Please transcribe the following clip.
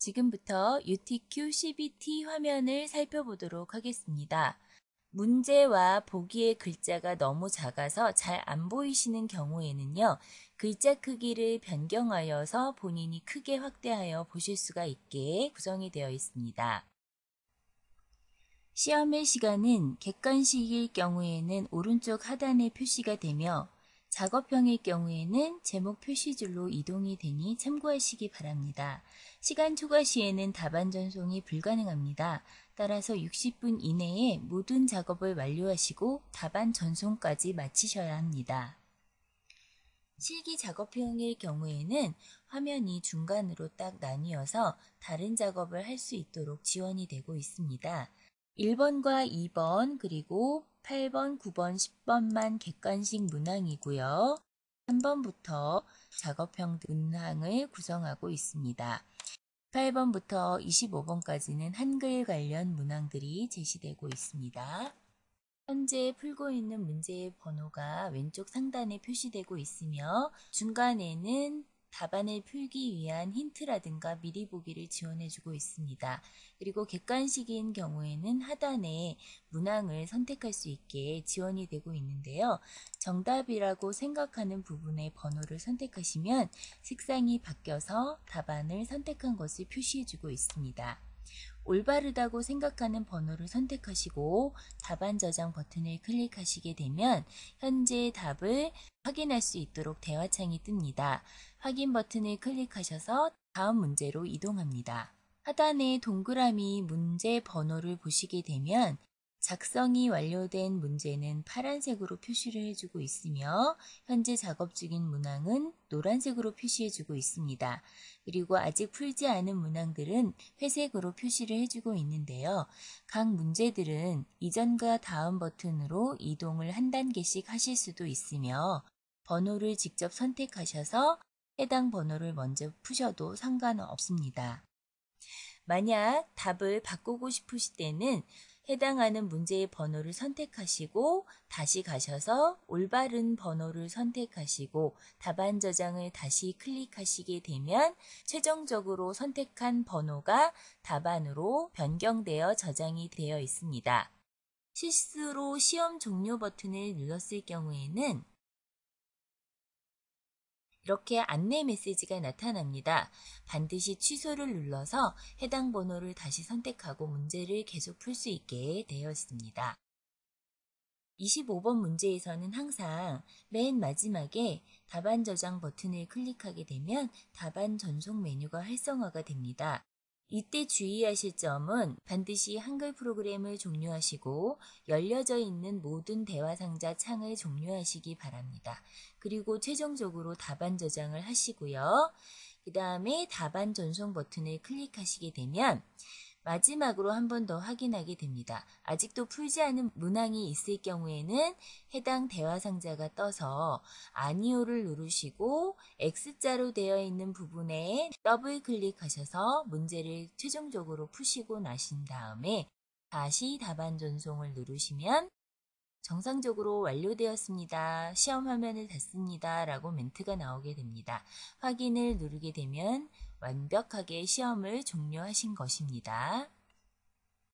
지금부터 UTQ CBT 화면을 살펴보도록 하겠습니다. 문제와 보기의 글자가 너무 작아서 잘 안 보이시는 경우에는요. 글자 크기를 변경하여서 본인이 크게 확대하여 보실 수가 있게 구성이 되어 있습니다. 시험의 시간은 객관식일 경우에는 오른쪽 하단에 표시가 되며 작업형일 경우에는 제목 표시줄로 이동이 되니 참고하시기 바랍니다. 시간 초과 시에는 답안 전송이 불가능합니다. 따라서 60분 이내에 모든 작업을 완료하시고 답안 전송까지 마치셔야 합니다. 실기 작업형일 경우에는 화면이 중간으로 딱 나뉘어서 다른 작업을 할 수 있도록 지원이 되고 있습니다. 1번과 2번 그리고 8번, 9번, 10번만 객관식 문항이고요. 3번부터 작업형 문항을 구성하고 있습니다. 8번부터 25번까지는 한글 관련 문항들이 제시되고 있습니다. 현재 풀고 있는 문제의 번호가 왼쪽 상단에 표시되고 있으며 중간에는 답안을 풀기 위한 힌트라든가 미리 보기를 지원해주고 있습니다. 그리고 객관식인 경우에는 하단에 문항을 선택할 수 있게 지원이 되고 있는데요. 정답이라고 생각하는 부분의 번호를 선택하시면 색상이 바뀌어서 답안을 선택한 것을 표시해주고 있습니다. 올바르다고 생각하는 번호를 선택하시고 답안 저장 버튼을 클릭하시게 되면 현재 답을 확인할 수 있도록 대화창이 뜹니다. 확인 버튼을 클릭하셔서 다음 문제로 이동합니다. 하단에 동그라미 문제 번호를 보시게 되면 작성이 완료된 문제는 파란색으로 표시를 해주고 있으며 현재 작업 중인 문항은 노란색으로 표시해주고 있습니다. 그리고 아직 풀지 않은 문항들은 회색으로 표시를 해주고 있는데요. 각 문제들은 이전과 다음 버튼으로 이동을 한 단계씩 하실 수도 있으며 번호를 직접 선택하셔서 해당 번호를 먼저 푸셔도 상관은 없습니다. 만약 답을 바꾸고 싶으실 때는 해당하는 문제의 번호를 선택하시고 다시 가셔서 올바른 번호를 선택하시고 답안 저장을 다시 클릭하시게 되면 최종적으로 선택한 번호가 답안으로 변경되어 저장이 되어 있습니다. 실수로 시험 종료 버튼을 눌렀을 경우에는 이렇게 안내 메시지가 나타납니다. 반드시 취소를 눌러서 해당 번호를 다시 선택하고 문제를 계속 풀 수 있게 되어 있습니다. 25번 문제에서는 항상 맨 마지막에 답안 저장 버튼을 클릭하게 되면 답안 전송 메뉴가 활성화가 됩니다. 이때 주의하실 점은 반드시 한글 프로그램을 종료하시고 열려져 있는 모든 대화 상자 창을 종료하시기 바랍니다. 그리고 최종적으로 답안 저장을 하시고요. 그 다음에 답안 전송 버튼을 클릭하시게 되면 마지막으로 한 번 더 확인하게 됩니다. 아직도 풀지 않은 문항이 있을 경우에는 해당 대화 상자가 떠서 아니오를 누르시고 X자로 되어 있는 부분에 더블 클릭하셔서 문제를 최종적으로 푸시고 나신 다음에 다시 답안 전송을 누르시면 정상적으로 완료되었습니다. 시험 화면을 닫습니다. 라고 멘트가 나오게 됩니다. 확인을 누르게 되면 완벽하게 시험을 종료하신 것입니다.